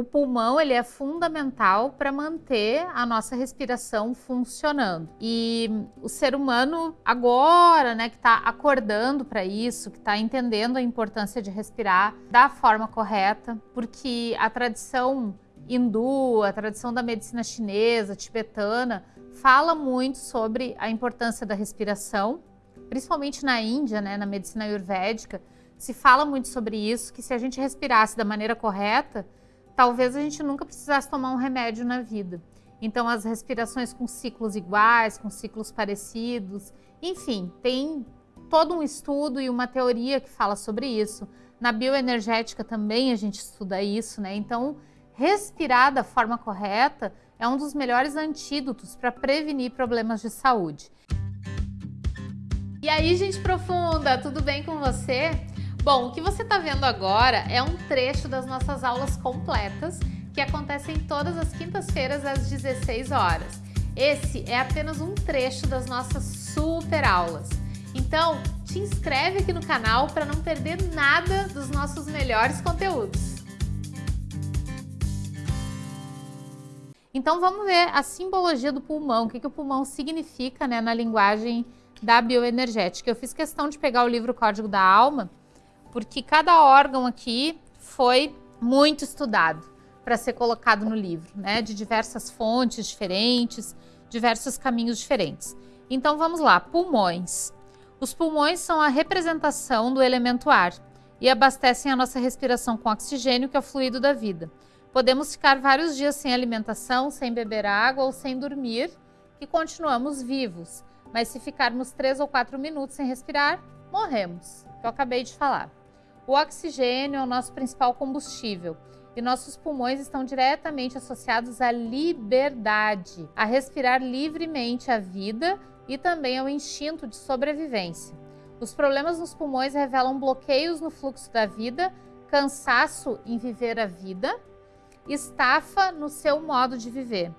o pulmão ele é fundamental para manter a nossa respiração funcionando. E o ser humano agora, né, que está acordando para isso, que está entendendo a importância de respirar da forma correta, porque a tradição hindu, a tradição da medicina chinesa, tibetana, fala muito sobre a importância da respiração, principalmente na Índia, né, na medicina ayurvédica, se fala muito sobre isso, que se a gente respirasse da maneira correta, talvez a gente nunca precisasse tomar um remédio na vida. Então, as respirações com ciclos iguais, com ciclos parecidos, enfim, tem todo um estudo e uma teoria que fala sobre isso. Na bioenergética também a gente estuda isso, né? Então, respirar da forma correta é um dos melhores antídotos para prevenir problemas de saúde. E aí, gente profunda, tudo bem com você? Bom, o que você está vendo agora é um trecho das nossas aulas completas que acontecem todas as quintas-feiras às 16 horas. Esse é apenas um trecho das nossas super aulas. Então, te inscreve aqui no canal para não perder nada dos nossos melhores conteúdos. Então vamos ver a simbologia do pulmão, o que, que o pulmão significa né, na linguagem da bioenergética. Eu fiz questão de pegar o livro Código da Alma, porque cada órgão aqui foi muito estudado para ser colocado no livro, né? De diversas fontes diferentes, diversos caminhos diferentes. Então vamos lá, pulmões. Os pulmões são a representação do elemento ar e abastecem a nossa respiração com oxigênio, que é o fluido da vida. Podemos ficar vários dias sem alimentação, sem beber água ou sem dormir, que continuamos vivos. Mas se ficarmos três ou quatro minutos sem respirar, morremos, que eu acabei de falar. O oxigênio é o nosso principal combustível e nossos pulmões estão diretamente associados à liberdade, a respirar livremente a vida e também ao instinto de sobrevivência. Os problemas nos pulmões revelam bloqueios no fluxo da vida, cansaço em viver a vida, estafa no seu modo de viver.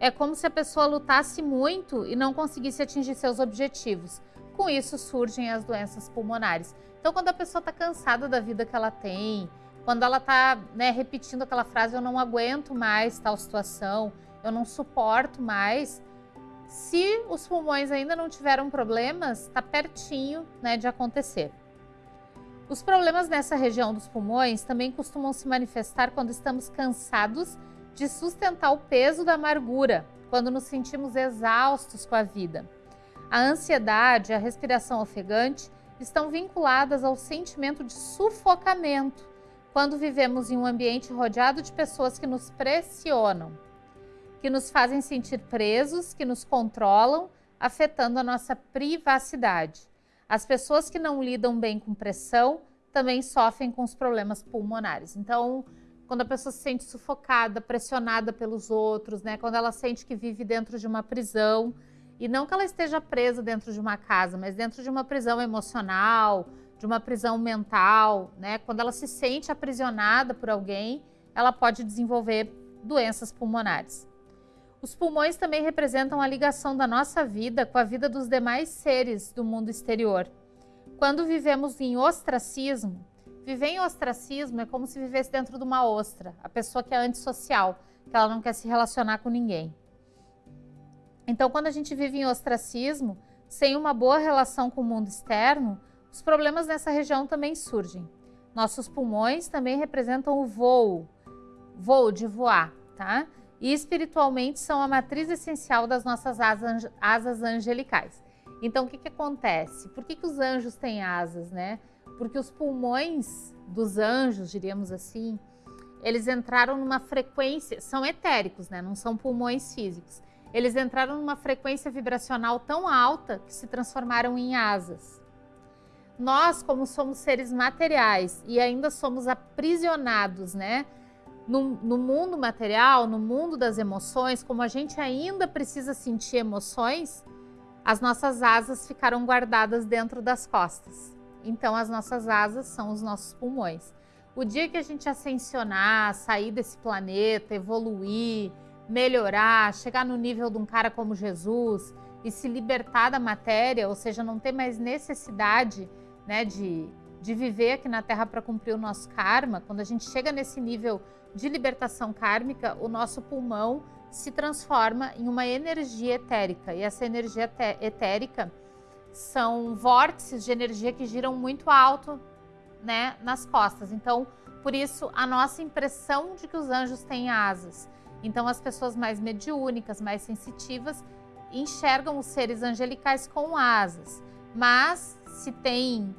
É como se a pessoa lutasse muito e não conseguisse atingir seus objetivos. Com isso surgem as doenças pulmonares. Então, quando a pessoa está cansada da vida que ela tem, quando ela está né, repetindo aquela frase, eu não aguento mais tal situação, eu não suporto mais, se os pulmões ainda não tiveram problemas, está pertinho né, de acontecer. Os problemas nessa região dos pulmões também costumam se manifestar quando estamos cansados de sustentar o peso da amargura, quando nos sentimos exaustos com a vida. A ansiedade, a respiração ofegante estão vinculadas ao sentimento de sufocamento quando vivemos em um ambiente rodeado de pessoas que nos pressionam, que nos fazem sentir presos, que nos controlam, afetando a nossa privacidade. As pessoas que não lidam bem com pressão também sofrem com os problemas pulmonares. Então, quando a pessoa se sente sufocada, pressionada pelos outros, né? quando ela sente que vive dentro de uma prisão, e não que ela esteja presa dentro de uma casa, mas dentro de uma prisão emocional, de uma prisão mental, né? Quando ela se sente aprisionada por alguém, ela pode desenvolver doenças pulmonares. Os pulmões também representam a ligação da nossa vida com a vida dos demais seres do mundo exterior. Quando vivemos em ostracismo, viver em ostracismo é como se vivesse dentro de uma ostra, a pessoa que é antissocial, que ela não quer se relacionar com ninguém. Então, quando a gente vive em ostracismo, sem uma boa relação com o mundo externo, os problemas nessa região também surgem. Nossos pulmões também representam o voo, voo de voar, tá? E espiritualmente são a matriz essencial das nossas asas, angelicais. Então, o que, que acontece? Por que, que os anjos têm asas, né? Porque os pulmões dos anjos, diríamos assim, eles entraram numa frequência, são etéricos, né? Não são pulmões físicos. Eles entraram numa frequência vibracional tão alta que se transformaram em asas. Nós, como somos seres materiais e ainda somos aprisionados, né? No, no, mundo material, no mundo das emoções, como a gente ainda precisa sentir emoções, as nossas asas ficaram guardadas dentro das costas. Então, as nossas asas são os nossos pulmões. O dia que a gente ascensionar, sair desse planeta, evoluir, melhorar, chegar no nível de um cara como Jesus e se libertar da matéria, ou seja, não ter mais necessidade né, de, de viver aqui na Terra para cumprir o nosso karma, quando a gente chega nesse nível de libertação kármica, o nosso pulmão se transforma em uma energia etérica. E essa energia etérica são vórtices de energia que giram muito alto né, nas costas. Então, por isso, a nossa impressão de que os anjos têm asas. Então, as pessoas mais mediúnicas, mais sensitivas, enxergam os seres angelicais com asas. Mas, se tem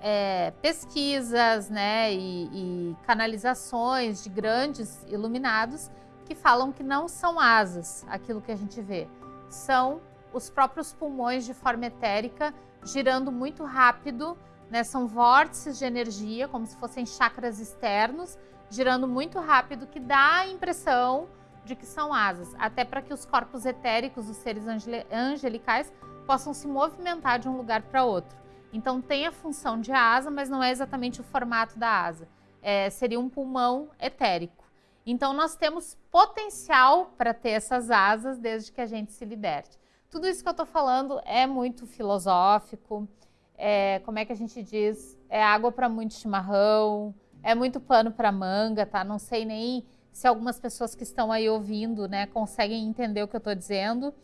é, pesquisas né, e, e canalizações de grandes iluminados que falam que não são asas aquilo que a gente vê, são os próprios pulmões de forma etérica girando muito rápido, né? São vórtices de energia, como se fossem chakras externos, girando muito rápido, que dá a impressão de que são asas, até para que os corpos etéricos dos seres angelicais possam se movimentar de um lugar para outro. Então tem a função de asa, mas não é exatamente o formato da asa. É, seria um pulmão etérico. Então nós temos potencial para ter essas asas desde que a gente se liberte. Tudo isso que eu estou falando é muito filosófico, é, como é que a gente diz? É água para muito chimarrão, é muito pano para manga, tá? Não sei nem se algumas pessoas que estão aí ouvindo, né, conseguem entender o que eu estou dizendo,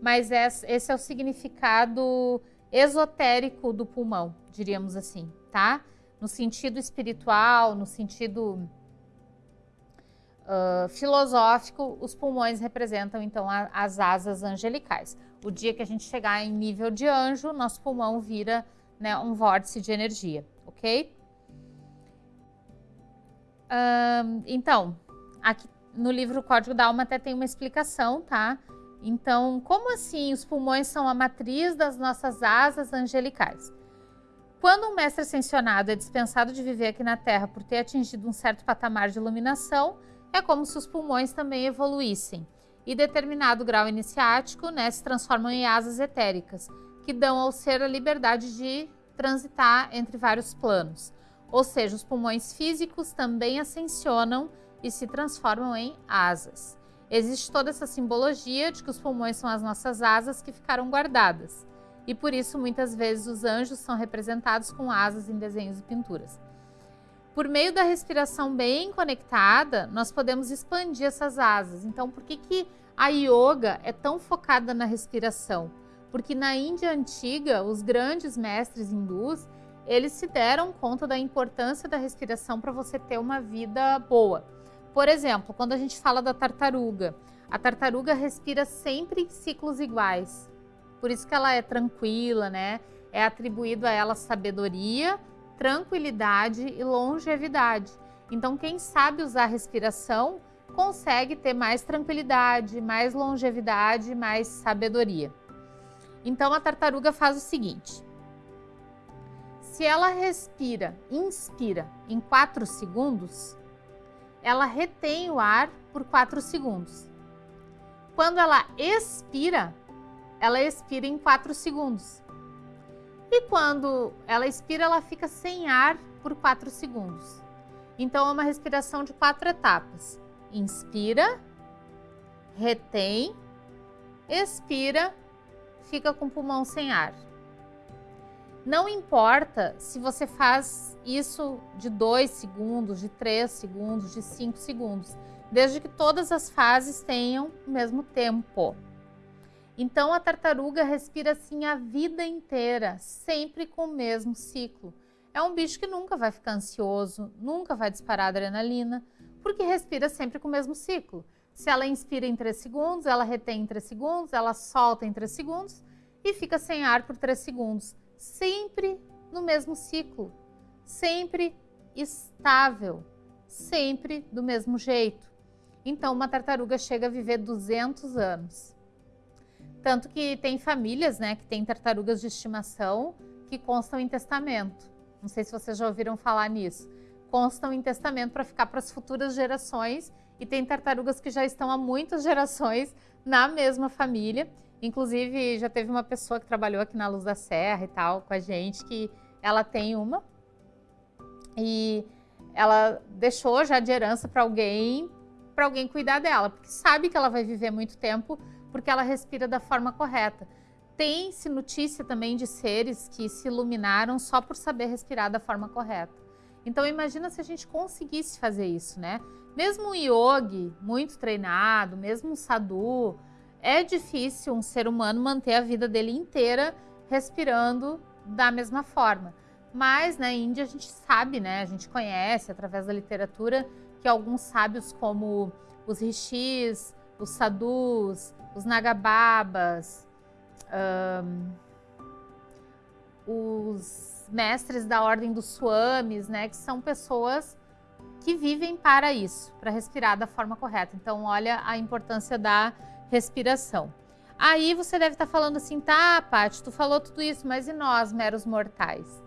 mas esse é o significado esotérico do pulmão, diríamos assim, tá? No sentido espiritual, no sentido uh, filosófico, os pulmões representam então a, as asas angelicais. O dia que a gente chegar em nível de anjo, nosso pulmão vira né, um vórtice de energia, ok? Então, aqui no livro Código da Alma até tem uma explicação, tá? Então, como assim os pulmões são a matriz das nossas asas angelicais? Quando um mestre ascensionado é dispensado de viver aqui na Terra por ter atingido um certo patamar de iluminação, é como se os pulmões também evoluíssem. E determinado grau iniciático né, se transformam em asas etéricas, que dão ao ser a liberdade de transitar entre vários planos. Ou seja, os pulmões físicos também ascensionam e se transformam em asas. Existe toda essa simbologia de que os pulmões são as nossas asas que ficaram guardadas. E por isso, muitas vezes, os anjos são representados com asas em desenhos e pinturas. Por meio da respiração bem conectada, nós podemos expandir essas asas. Então, por que, que a yoga é tão focada na respiração? porque na Índia antiga, os grandes mestres hindus, eles se deram conta da importância da respiração para você ter uma vida boa. Por exemplo, quando a gente fala da tartaruga, a tartaruga respira sempre em ciclos iguais. Por isso que ela é tranquila, né? É atribuído a ela sabedoria, tranquilidade e longevidade. Então, quem sabe usar respiração consegue ter mais tranquilidade, mais longevidade, mais sabedoria. Então a tartaruga faz o seguinte: se ela respira, inspira em 4 segundos, ela retém o ar por 4 segundos. Quando ela expira, ela expira em 4 segundos. E quando ela expira, ela fica sem ar por 4 segundos. Então é uma respiração de quatro etapas. Inspira, retém, expira fica com o pulmão sem ar. Não importa se você faz isso de 2 segundos, de 3 segundos, de 5 segundos, desde que todas as fases tenham o mesmo tempo. Então a tartaruga respira assim a vida inteira, sempre com o mesmo ciclo. É um bicho que nunca vai ficar ansioso, nunca vai disparar adrenalina, porque respira sempre com o mesmo ciclo. Se ela inspira em 3 segundos, ela retém em 3 segundos, ela solta em 3 segundos e fica sem ar por 3 segundos. Sempre no mesmo ciclo, sempre estável, sempre do mesmo jeito. Então, uma tartaruga chega a viver 200 anos. Tanto que tem famílias né, que têm tartarugas de estimação que constam em testamento. Não sei se vocês já ouviram falar nisso. Constam em testamento para ficar para as futuras gerações e tem tartarugas que já estão há muitas gerações na mesma família. Inclusive, já teve uma pessoa que trabalhou aqui na Luz da Serra e tal com a gente, que ela tem uma e ela deixou já de herança para alguém, para alguém cuidar dela, porque sabe que ela vai viver muito tempo, porque ela respira da forma correta. tem-se notícia também de seres que se iluminaram só por saber respirar da forma correta. Então imagina se a gente conseguisse fazer isso, né? Mesmo um yogi muito treinado, mesmo um sadhu, é difícil um ser humano manter a vida dele inteira respirando da mesma forma. Mas na Índia a gente sabe, né? A gente conhece através da literatura que alguns sábios como os rishis, os sadhus, os nagababas, um, os mestres da ordem dos swamis, né, que são pessoas que vivem para isso, para respirar da forma correta. Então, olha a importância da respiração. Aí você deve estar falando assim, tá, Paty, tu falou tudo isso, mas e nós, meros mortais?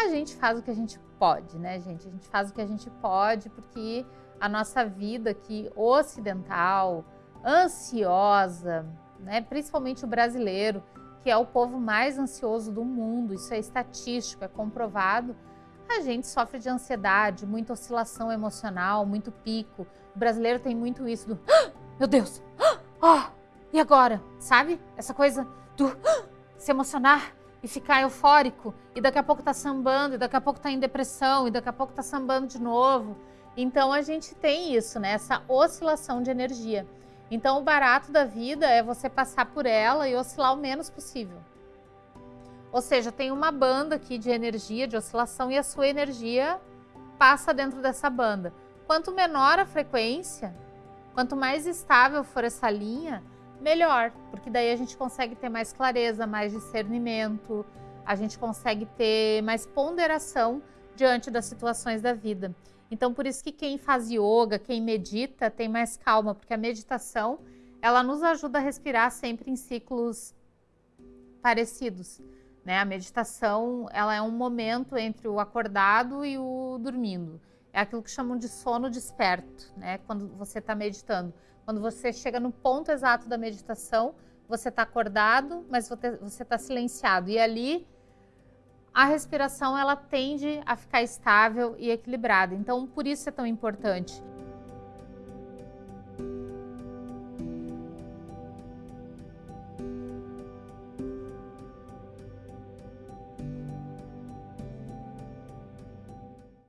A gente faz o que a gente pode, né, gente? A gente faz o que a gente pode porque a nossa vida aqui ocidental, ansiosa, né? principalmente o brasileiro, que é o povo mais ansioso do mundo, isso é estatístico, é comprovado, a gente sofre de ansiedade, muita oscilação emocional, muito pico. O brasileiro tem muito isso do ah, meu Deus, ah, e agora? Sabe? Essa coisa do ah, se emocionar e ficar eufórico, e daqui a pouco tá sambando, e daqui a pouco tá em depressão, e daqui a pouco tá sambando de novo. Então a gente tem isso, né? Essa oscilação de energia. Então, o barato da vida é você passar por ela e oscilar o menos possível. Ou seja, tem uma banda aqui de energia, de oscilação, e a sua energia passa dentro dessa banda. Quanto menor a frequência, quanto mais estável for essa linha, melhor, porque daí a gente consegue ter mais clareza, mais discernimento, a gente consegue ter mais ponderação diante das situações da vida. Então, por isso que quem faz yoga, quem medita, tem mais calma, porque a meditação, ela nos ajuda a respirar sempre em ciclos parecidos. Né? A meditação, ela é um momento entre o acordado e o dormindo. É aquilo que chamam de sono desperto, né? Quando você está meditando. Quando você chega no ponto exato da meditação, você está acordado, mas você está silenciado. E ali a respiração ela tende a ficar estável e equilibrada. Então, por isso é tão importante.